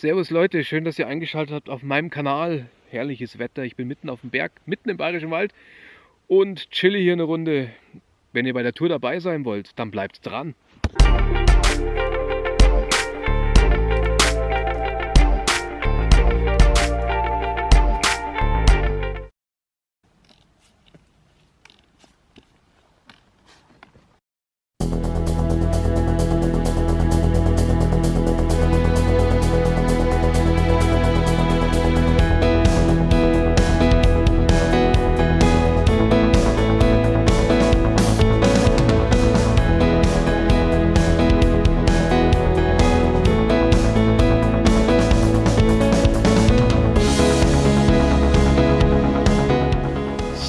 Servus Leute, schön, dass ihr eingeschaltet habt auf meinem Kanal. Herrliches Wetter, ich bin mitten auf dem Berg, mitten im Bayerischen Wald und chille hier eine Runde. Wenn ihr bei der Tour dabei sein wollt, dann bleibt dran.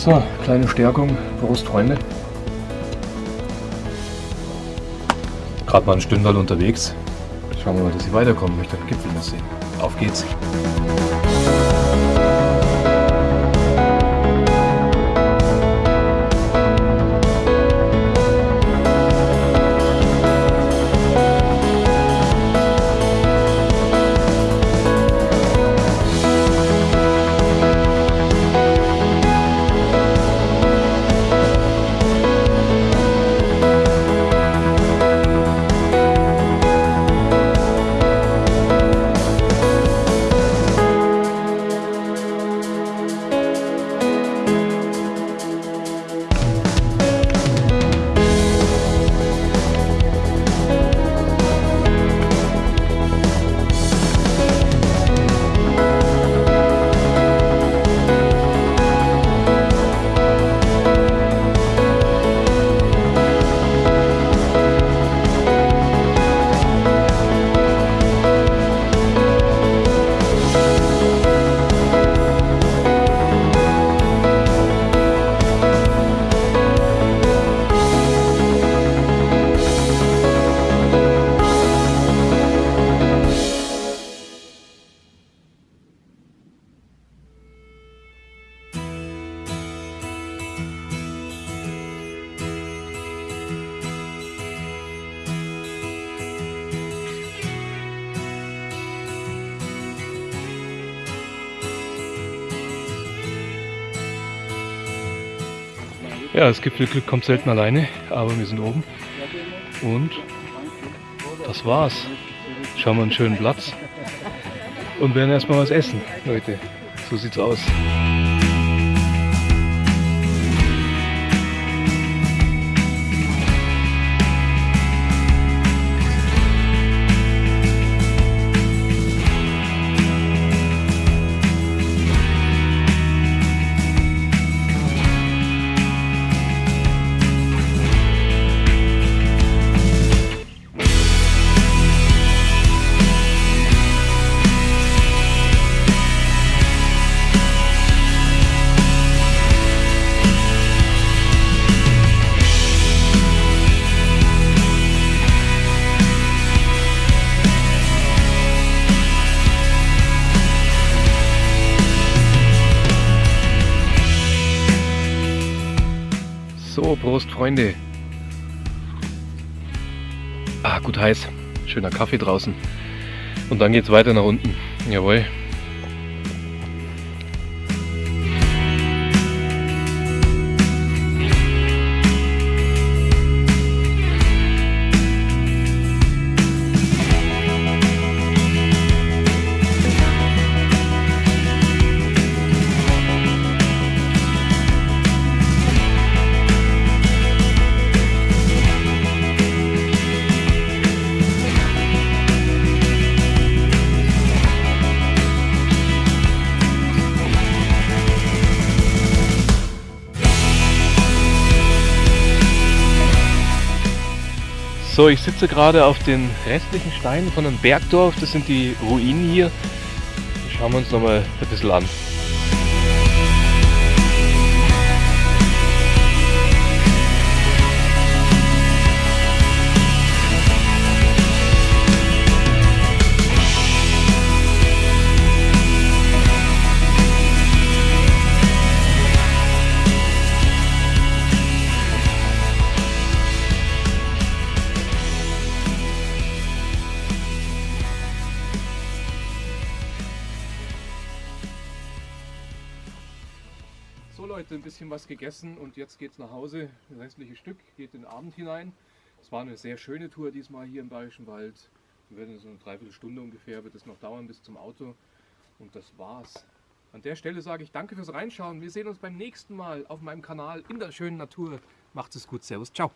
So, kleine Stärkung, Prost Freunde. Gerade mal ein Stündal unterwegs. Schauen wir mal, dass ich weiterkomme. Ich möchte Gipfel noch sehen. Auf geht's! Ja, das Gipfelglück kommt selten alleine, aber wir sind oben. Und das war's. Schauen wir einen schönen Platz und werden erstmal was essen, Leute. So sieht's aus. Prost Freunde. Ah, gut heiß. Schöner Kaffee draußen. Und dann geht's weiter nach unten. Jawohl. So, ich sitze gerade auf den restlichen Steinen von einem Bergdorf. Das sind die Ruinen hier. Schauen wir uns nochmal ein bisschen an. Leute, ein bisschen was gegessen und jetzt geht es nach Hause. Das restliche Stück geht in den Abend hinein. Es war eine sehr schöne Tour diesmal hier im Bayerischen Wald. Wir werden so eine Dreiviertelstunde ungefähr wird es noch dauern bis zum Auto. Und das war's. An der Stelle sage ich danke fürs Reinschauen. Wir sehen uns beim nächsten Mal auf meinem Kanal in der schönen Natur. Macht es gut. Servus. Ciao.